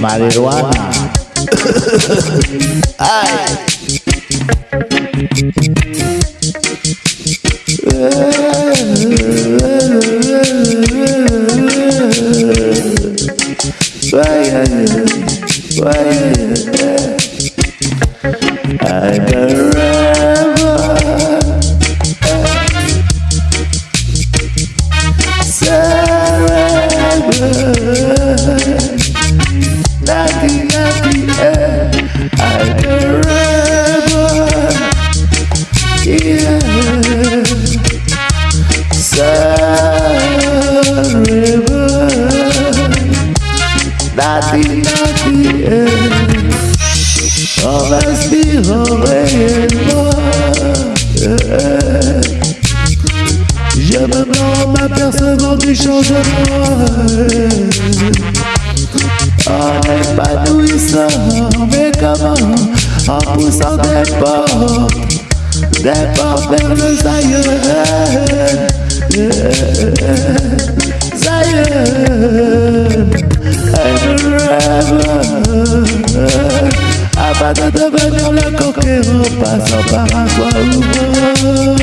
marihuana. Ay. I'm a Nothing, m'apercevant du changement. En épanouissant Mais comment En poussant des portes Des portes vers le Zion Zion I'm a rebel Afin de devenir le conquérant Passant par un toit ouvrant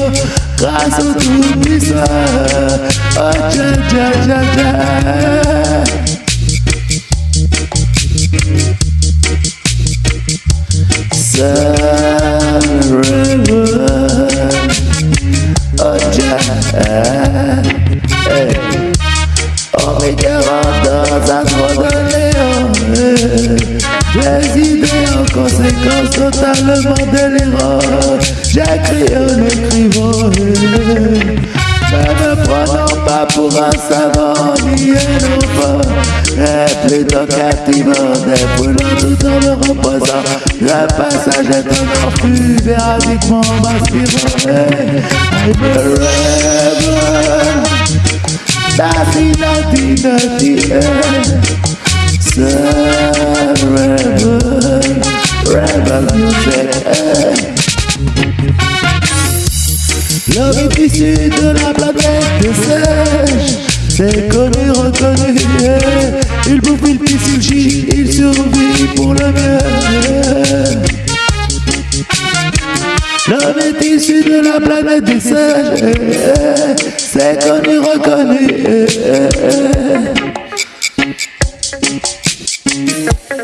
Kaso tu misa Oh ja ja Oh my God conséquence totalement délirantes J'écris en écrivant. Ne me prenant pas pour un savant ni un Mais plutôt captivant Défoulant tout en me reposant Le passage est encore plus véridiquement m'inspirant. I'm a rebel Nothing, nothing, nothing, eh. Sun L'homme est issu de la planète des singes C'est connu, reconnu. Il bouffe, il pisse, il chie Il survit pour le mieux L'homme est issu de la planète des singes. C'est connu, reconnu.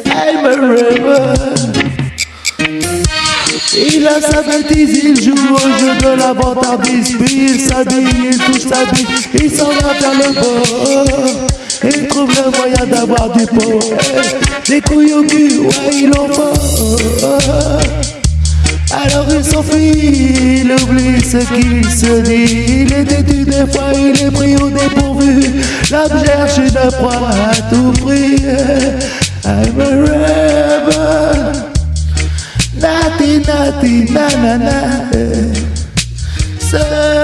I'm a il a sa bêtise, il joue au jeu de la vantardise Puis il s'habille, il touche sa bille, il s'en va vers le bord Il trouve le moyen d'avoir du pot Des couilles au cul, ouais il en faut. Alors il s'enfuit, il oublie ce qu'il se dit. Il est têtu des fois, il est pris au dépourvu. L'homme cherche une proie à tout prix I'm a rebel na na na. Na